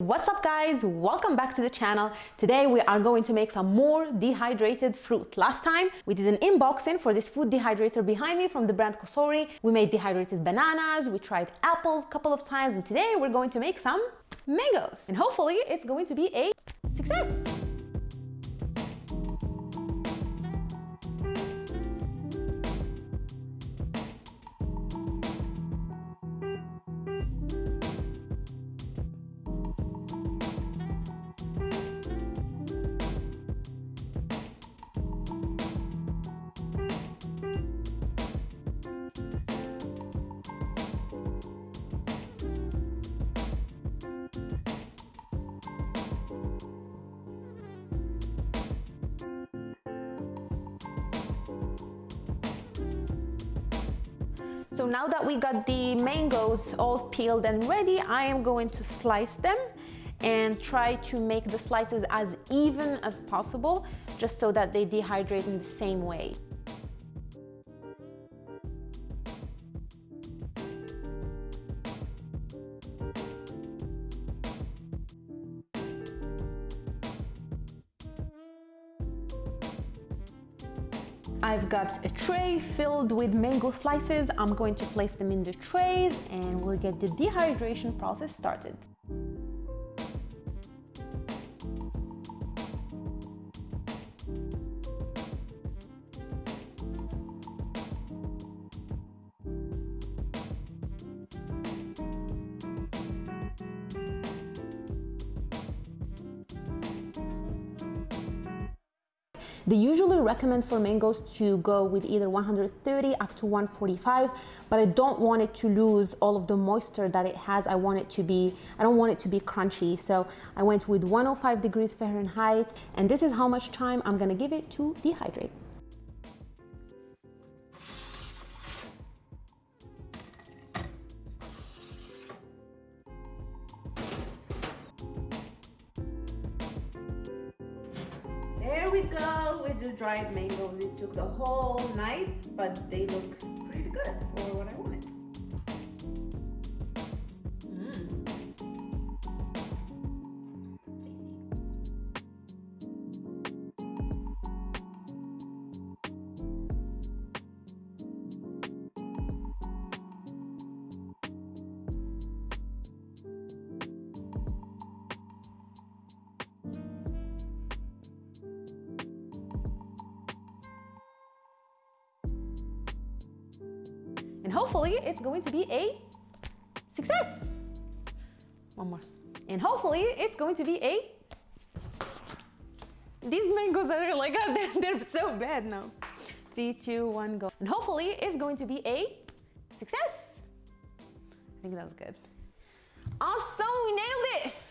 What's up guys? Welcome back to the channel. Today we are going to make some more dehydrated fruit. Last time we did an unboxing for this food dehydrator behind me from the brand Cosori. We made dehydrated bananas, we tried apples a couple of times and today we're going to make some mangoes. And hopefully it's going to be a success. So now that we got the mangoes all peeled and ready, I am going to slice them and try to make the slices as even as possible, just so that they dehydrate in the same way. I've got a tray filled with mango slices. I'm going to place them in the trays and we'll get the dehydration process started. They usually recommend for mangoes to go with either 130 up to 145, but I don't want it to lose all of the moisture that it has. I want it to be, I don't want it to be crunchy. So I went with 105 degrees Fahrenheit, and this is how much time I'm gonna give it to dehydrate. There we go with the dried mangoes. It took the whole night, but they look pretty good for what I wanted. And hopefully it's going to be a success. One more. And hopefully it's going to be a... These mangoes are like, they're, they're so bad now. Three, two, one, go. And hopefully it's going to be a success. I think that was good. Awesome, we nailed it.